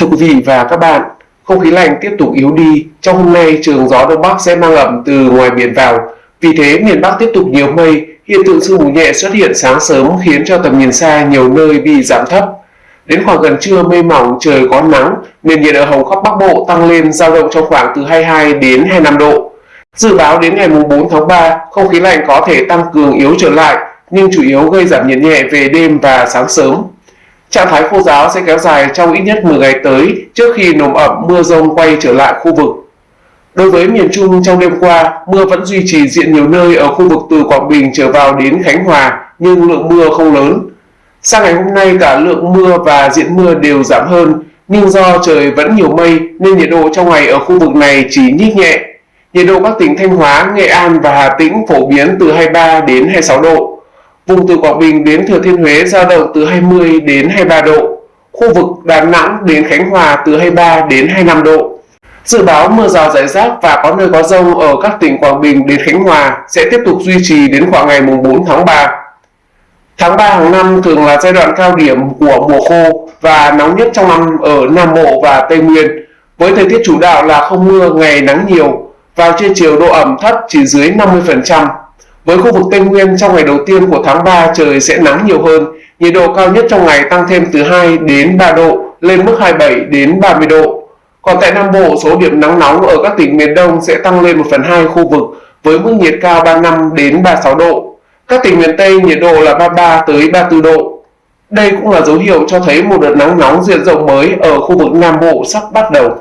Thưa quý vị và các bạn, không khí lạnh tiếp tục yếu đi. Trong hôm nay, trường gió Đông Bắc sẽ mang ẩm từ ngoài biển vào. Vì thế, miền Bắc tiếp tục nhiều mây, hiện tượng sương mù nhẹ xuất hiện sáng sớm khiến cho tầm nhìn xa nhiều nơi bị giảm thấp. Đến khoảng gần trưa mây mỏng trời có nắng, nền nhiệt ở hầu khắp Bắc Bộ tăng lên dao động trong khoảng từ 22 đến 25 độ. Dự báo đến ngày 4 tháng 3, không khí lạnh có thể tăng cường yếu trở lại, nhưng chủ yếu gây giảm nhiệt nhẹ về đêm và sáng sớm. Trạng thái khô giáo sẽ kéo dài trong ít nhất 10 ngày tới trước khi nồm ẩm mưa rông quay trở lại khu vực. Đối với miền Trung trong đêm qua, mưa vẫn duy trì diện nhiều nơi ở khu vực từ Quảng Bình trở vào đến Khánh Hòa, nhưng lượng mưa không lớn. Sang ngày hôm nay cả lượng mưa và diện mưa đều giảm hơn, nhưng do trời vẫn nhiều mây nên nhiệt độ trong ngày ở khu vực này chỉ nhích nhẹ. Nhiệt độ các tỉnh Thanh Hóa, Nghệ An và Hà Tĩnh phổ biến từ 23 đến 26 độ. Vùng từ Quảng Bình đến Thừa Thiên Huế giao động từ 20 đến 23 độ. Khu vực Đà Nẵng đến Khánh Hòa từ 23 đến 25 độ. Dự báo mưa rào rải rác và có nơi có rông ở các tỉnh Quảng Bình đến Khánh Hòa sẽ tiếp tục duy trì đến khoảng ngày 4 tháng 3. Tháng 3 hàng năm thường là giai đoạn cao điểm của mùa khô và nóng nhất trong năm ở Nam Bộ và Tây Nguyên, với thời tiết chủ đạo là không mưa, ngày nắng nhiều, vào trưa chiều độ ẩm thấp chỉ dưới 50%. Với khu vực Tây Nguyên trong ngày đầu tiên của tháng 3 trời sẽ nắng nhiều hơn, nhiệt độ cao nhất trong ngày tăng thêm từ 2 đến 3 độ, lên mức 27 đến 30 độ. Còn tại Nam Bộ, số điểm nắng nóng ở các tỉnh miền Đông sẽ tăng lên 1 phần 2 khu vực với mức nhiệt cao 35 đến 36 độ. Các tỉnh miền Tây nhiệt độ là 33 tới 34 độ. Đây cũng là dấu hiệu cho thấy một đợt nắng nóng diện rộng mới ở khu vực Nam Bộ sắp bắt đầu.